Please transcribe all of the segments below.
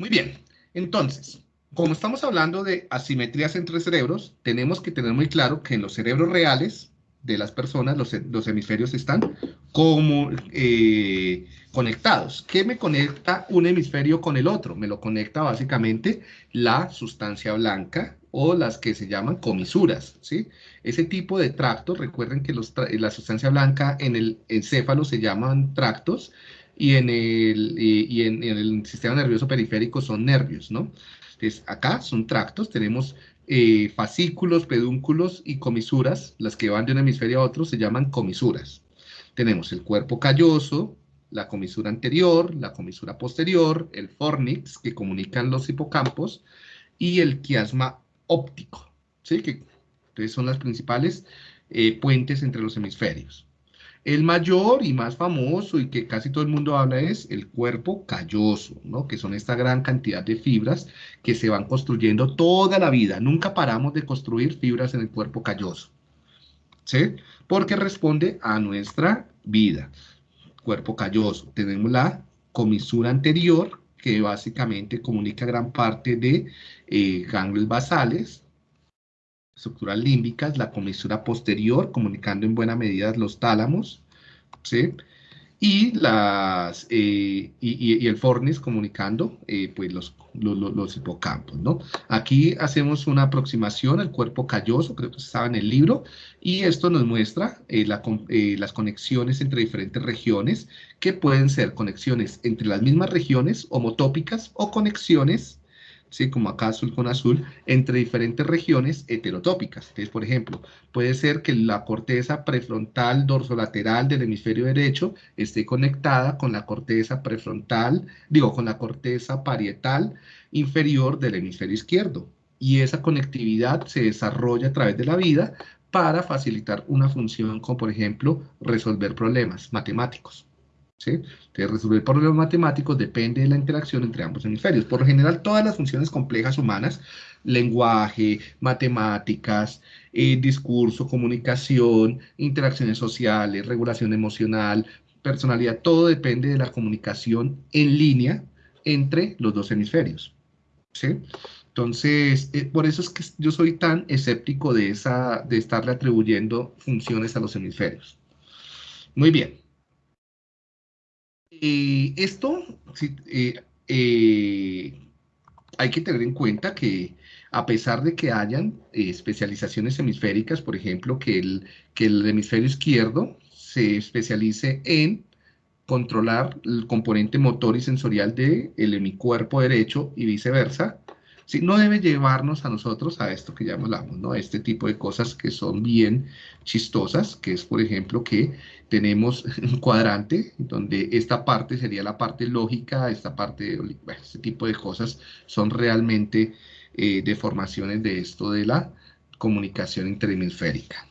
Muy bien, entonces, como estamos hablando de asimetrías entre cerebros, tenemos que tener muy claro que en los cerebros reales de las personas, los, hemisferios están como eh, conectados. ¿Qué me conecta un hemisferio con el otro? Me lo conecta básicamente la sustancia blanca o las que se llaman comisuras, ¿sí? Ese tipo de tractos, recuerden que la sustancia blanca en el encéfalo se llaman tractos y en el, y, en, el sistema nervioso periférico son nervios, ¿no? Entonces, acá son tractos, tenemos eh, fascículos, pedúnculos y comisuras, las que van de un hemisferio a otro se llaman comisuras. Tenemos el cuerpo calloso, la comisura anterior, la comisura posterior, el fornix, que comunican los hipocampos, y el quiasma óptico, ¿sí? Que entonces son las principales eh, puentes entre los hemisferios. El mayor y más famoso y que casi todo el mundo habla es el cuerpo calloso, ¿no? que son esta gran cantidad de fibras que se van construyendo toda la vida. Nunca paramos de construir fibras en el cuerpo calloso, ¿sí? porque responde a nuestra vida. Cuerpo calloso. Tenemos la comisura anterior, que básicamente comunica gran parte de eh, ganglios basales, estructuras límbicas, la comisura posterior, comunicando en buena medida los tálamos, ¿sí? Y, las, eh, y, el fornis comunicando eh, pues los, los, hipocampos, ¿no? Aquí hacemos una aproximación al cuerpo calloso, creo que estaba en el libro, y esto nos muestra eh, las conexiones entre diferentes regiones, que pueden ser conexiones entre las mismas regiones homotópicas o conexiones ¿sí? como acá azul con azul, entre diferentes regiones heterotópicas. Entonces, por ejemplo, puede ser que la corteza prefrontal dorsolateral del hemisferio derecho esté conectada con la corteza prefrontal, digo, con la corteza parietal inferior del hemisferio izquierdo. Y esa conectividad se desarrolla a través de la vida para facilitar una función como, por ejemplo, resolver problemas matemáticos. Entonces, resolver problemas matemáticos depende de la interacción entre ambos hemisferios. Por lo general, todas las funciones complejas humanas, lenguaje, matemáticas, eh, discurso, comunicación, interacciones sociales, regulación emocional, personalidad, todo depende de la comunicación en línea entre los dos hemisferios. Entonces, eh, por eso es que yo soy tan escéptico de, esa, de estarle atribuyendo funciones a los hemisferios. Muy bien. Eh, esto, eh, eh, hay que tener en cuenta que a pesar de que hayan especializaciones hemisféricas, por ejemplo, que el, que el hemisferio izquierdo se especialice en controlar el componente motor y sensorial del de hemicuerpo derecho y viceversa, no debe llevarnos a nosotros a esto que ya hablamos, ¿no? Este tipo de cosas que son bien chistosas, que es, por ejemplo, que tenemos un cuadrante donde esta parte sería la parte lógica, esta parte, este tipo de cosas son realmente eh, deformaciones de esto de la comunicación interhemisférica.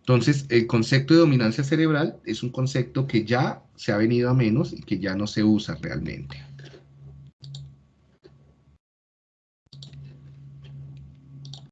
Entonces, el concepto de dominancia cerebral es un concepto que ya se ha venido a menos y que ya no se usa realmente.